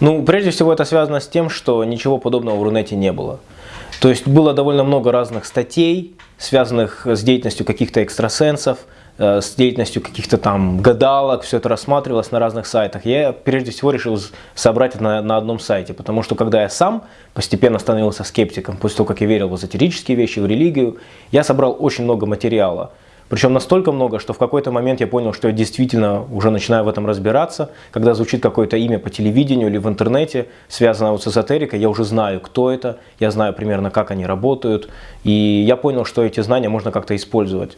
Ну, прежде всего, это связано с тем, что ничего подобного в Рунете не было. То есть было довольно много разных статей, связанных с деятельностью каких-то экстрасенсов, э, с деятельностью каких-то там гадалок, все это рассматривалось на разных сайтах. Я прежде всего решил собрать это на, на одном сайте, потому что когда я сам постепенно становился скептиком, после того, как я верил в эзотерические вещи, в религию, я собрал очень много материала. Причем настолько много, что в какой-то момент я понял, что я действительно уже начинаю в этом разбираться. Когда звучит какое-то имя по телевидению или в интернете, связанное вот с эзотерикой, я уже знаю, кто это, я знаю примерно, как они работают. И я понял, что эти знания можно как-то использовать.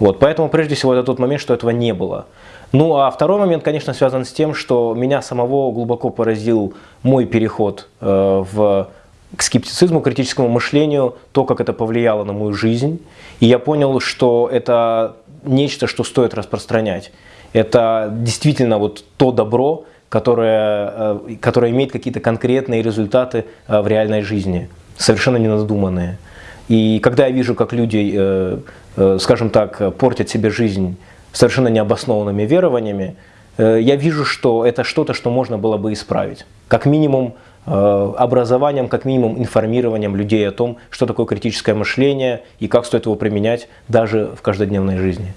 Вот, поэтому прежде всего это тот момент, что этого не было. Ну а второй момент, конечно, связан с тем, что меня самого глубоко поразил мой переход э, в к скептицизму, критическому мышлению, то, как это повлияло на мою жизнь. И я понял, что это нечто, что стоит распространять. Это действительно вот то добро, которое, э, которое имеет какие-то конкретные результаты э, в реальной жизни, совершенно ненадуманные. И когда я вижу, как люди, э, скажем так, портят себе жизнь совершенно необоснованными верованиями, я вижу, что это что-то, что можно было бы исправить. Как минимум, образованием, как минимум информированием людей о том, что такое критическое мышление и как стоит его применять даже в каждодневной жизни.